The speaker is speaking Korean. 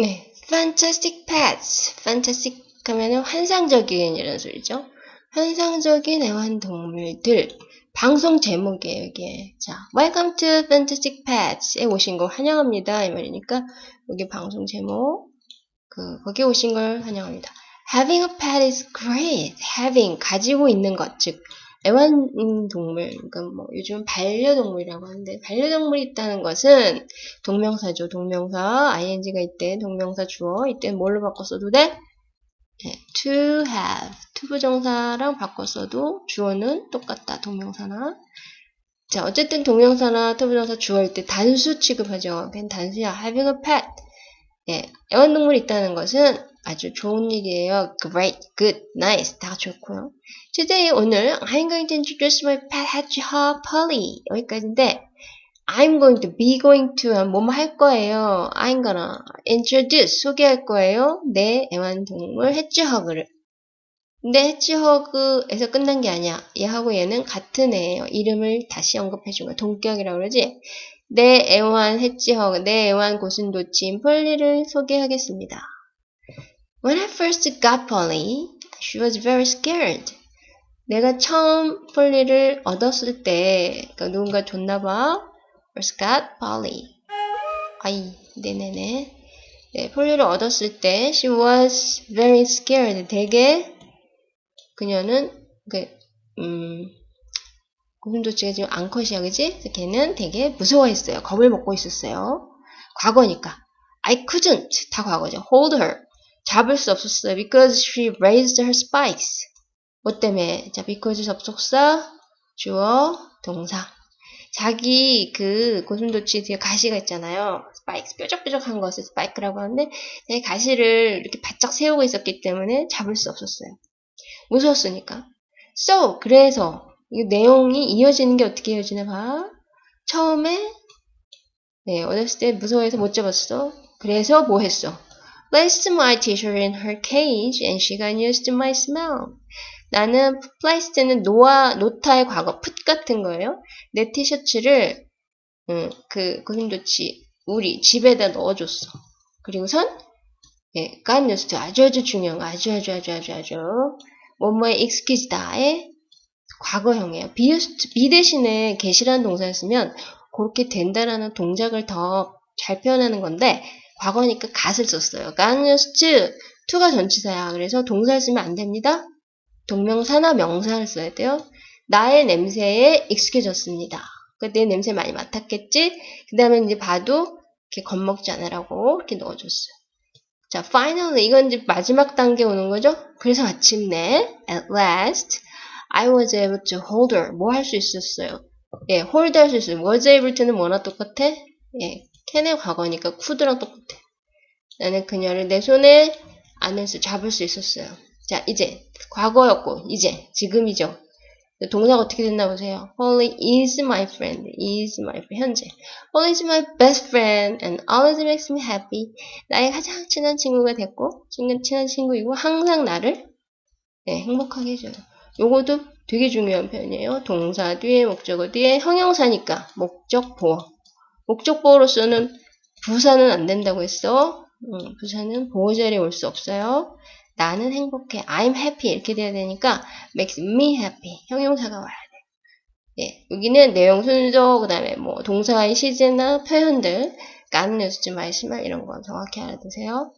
네, fantastic pets. fantastic 하면은 환상적인 이런 소리죠. 환상적인 애완동물들. 방송 제목이에요, 이게. 자, Welcome to Fantastic Pets에 오신 거 환영합니다. 이 말이니까, 여기 방송 제목, 그, 거기에 오신 걸 환영합니다. Having a pet is great. Having, 가지고 있는 것, 즉, 애완동물, 그러니까 뭐, 요즘 반려동물이라고 하는데, 반려동물이 있다는 것은 동명사죠, 동명사. ing가 있대, 동명사 주어. 이때 뭘로 바꿨어도 돼? 네, to have 투부정사랑 바꿨어도 주어는 똑같다 동명사나 자 어쨌든 동명사나 투부정사 주어일 때 단수 취급하죠 그냥 단수야 having a pet 예, 애완동물이 있다는 것은 아주 좋은 일이에요 great, good, nice 다 좋고요 today 오늘 I'm going to introduce my pet hedgehog Polly 여기까지인데 I'm going to be going to 뭐뭐 할 거예요. I'm gonna introduce 소개할 거예요. 내 애완동물 해치허그를. 근데 해치허그에서 끝난 게 아니야. 얘하고 얘는 같은 애예요. 이름을 다시 언급해 준 거야. 동격이라고 그러지? 내 애완 해치허그, 내 애완 고슴도치인 폴리를 소개하겠습니다. When I first got Polly, she was very scared. 내가 처음 폴리를 얻었을 때, 그러니까 누군가 줬나 봐. Scott Polly. 아이, 네네네. 네, 폴리를 얻었을 때 she was very scared. 되게 그녀는 그 음, 고슴도치가 지금 앙컷이야, 그지? 걔는 되게 무서워했어요. 겁을 먹고 있었어요. 과거니까. I couldn't. 다 과거죠. Hold her. 잡을 수 없었어요. Because she raised her spikes. 뭐 때문에? 자, because 접속사, 주어, 동사. 자기 그 고슴도치 뒤에 가시가 있잖아요. 스파이크, 뾰족뾰족한 것을 스파이크라고 하는데 자기 가시를 이렇게 바짝 세우고 있었기 때문에 잡을 수 없었어요. 무서웠으니까. So, 그래서 이 내용이 이어지는 게 어떻게 이어지나 봐. 처음에 네, 어렸을 때 무서워해서 못 잡았어. 그래서 뭐 했어? Placed my t-shirt in her cage and she got used to my smell. 나는 placed는 놓아, 놓다의 과거, put 같은 거예요. 내 티셔츠를, 음, 그, 고슴도치, 우리 집에다 넣어줬어. 그리고선, 예, got used 아주 아주 중요한, 아주 아주 아주 아주 아주, 뭐뭐의 익숙해지다의 과거형이에요. be used, be 대신에 get이라는 동사를 쓰면, 그렇게 된다라는 동작을 더 잘 표현하는 건데, 과거니까 갓을 썼어요. 깐뉴스트, 투가 전치사야. 그래서 동사를 쓰면 안 됩니다. 동명사나 명사를 써야 돼요. 나의 냄새에 익숙해졌습니다. 내 냄새 많이 맡았겠지? 그 다음에 이제 봐도 이렇게 겁먹지 않으라고 이렇게 넣어줬어요. 자, finally 이건 이제 마지막 단계 오는 거죠? 그래서 마침내 at last I was able to hold her. 뭐 할 수 있었어요? 예, hold 할 수 있어요. was able to는 뭐나 똑같아? 예, 캔의 과거니까 could랑 똑같아. 나는 그녀를 내 손에 안에서 잡을 수 있었어요. 자, 이제 과거였고 이제 지금이죠. 동사가 어떻게 됐나 보세요. Holly is my friend. is my friend. 현재. Holly is my best friend and always makes me happy. 나의 가장 친한 친구가 됐고 친한 친구이고 항상 나를 네, 행복하게 해줘요. 요것도 되게 중요한 표현이에요. 동사 뒤에 목적어 뒤에 형용사니까 목적 보어. 목적보어로서는 부사는 안 된다고 했어. 음, 부사는 보호자리에 올 수 없어요. 나는 행복해. I'm happy. 이렇게 돼야 되니까 makes me happy. 형용사가 와야 돼. 예, 여기는 내용 순서, 그 다음에 뭐 동사의 시제나 표현들, 까는 뉴스 좀 말씀할 이런 거 정확히 알아두세요.